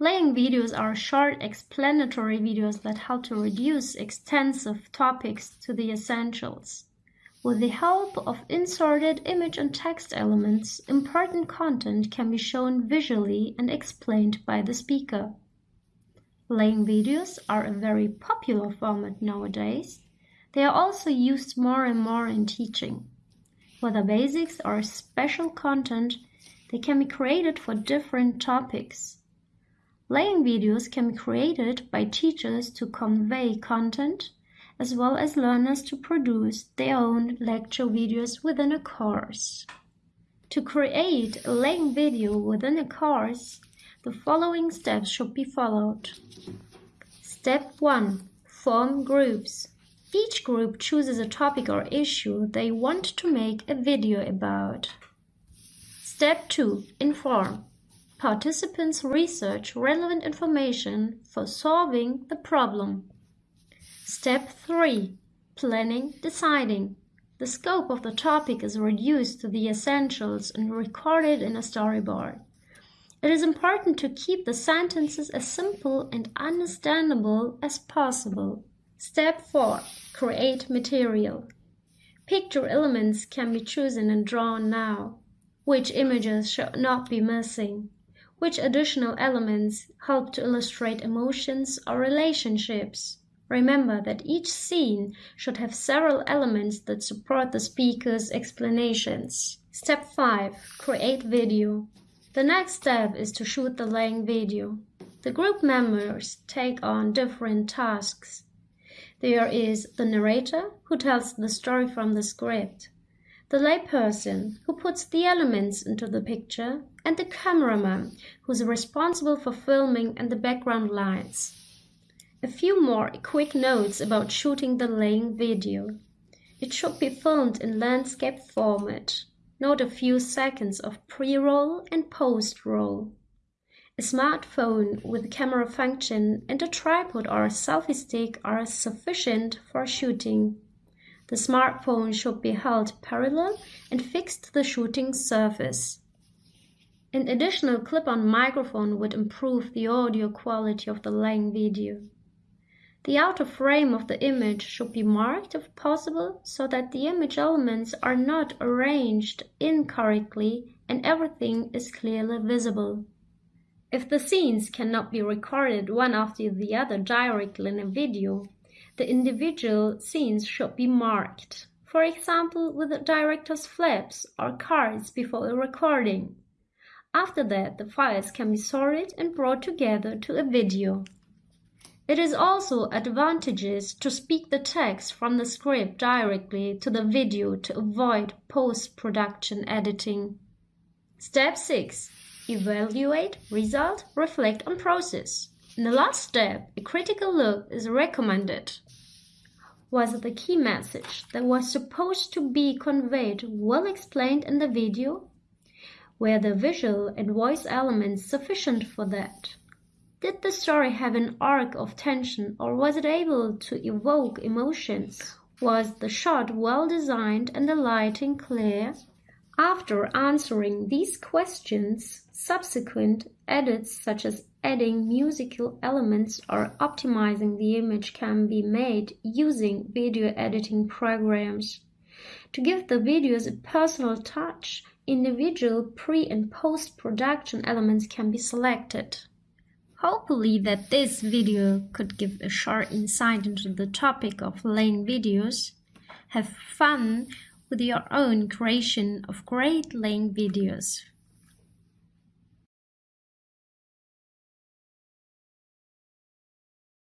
Laying videos are short explanatory videos that help to reduce extensive topics to the essentials. With the help of inserted image and text elements, important content can be shown visually and explained by the speaker. Laying videos are a very popular format nowadays. They are also used more and more in teaching. Whether basics or special content, they can be created for different topics. Laying videos can be created by teachers to convey content, as well as learners to produce their own lecture videos within a course. To create a laying video within a course, the following steps should be followed. Step 1. Form groups. Each group chooses a topic or issue they want to make a video about. Step 2. Inform. Participants research relevant information for solving the problem. Step 3. Planning, deciding. The scope of the topic is reduced to the essentials and recorded in a storyboard. It is important to keep the sentences as simple and understandable as possible. Step 4. Create material. Picture elements can be chosen and drawn now. Which images should not be missing? Which additional elements help to illustrate emotions or relationships? Remember that each scene should have several elements that support the speaker's explanations. Step 5. Create video. The next step is to shoot the laying video. The group members take on different tasks. There is the narrator, who tells the story from the script, the layperson, who puts the elements into the picture, and the cameraman, who is responsible for filming and the background lights. A few more quick notes about shooting the laying video. It should be filmed in landscape format. Note a few seconds of pre-roll and post-roll. A smartphone with a camera function and a tripod or a selfie stick are sufficient for shooting. The smartphone should be held parallel and fixed to the shooting surface. An additional clip-on microphone would improve the audio quality of the laying video. The outer frame of the image should be marked if possible so that the image elements are not arranged incorrectly and everything is clearly visible. If the scenes cannot be recorded one after the other directly in a video, the individual scenes should be marked, for example with the director's flaps or cards before a recording. After that, the files can be sorted and brought together to a video. It is also advantageous to speak the text from the script directly to the video to avoid post-production editing. Step 6. Evaluate, result, reflect on process. In the last step, a critical look is recommended. Was the key message that was supposed to be conveyed well explained in the video? Were the visual and voice elements sufficient for that? Did the story have an arc of tension or was it able to evoke emotions? Was the shot well designed and the lighting clear? After answering these questions, subsequent edits such as adding musical elements or optimizing the image can be made using video editing programs. To give the videos a personal touch, individual pre and post-production elements can be selected. Hopefully that this video could give a short insight into the topic of laying videos. Have fun with your own creation of great laying videos.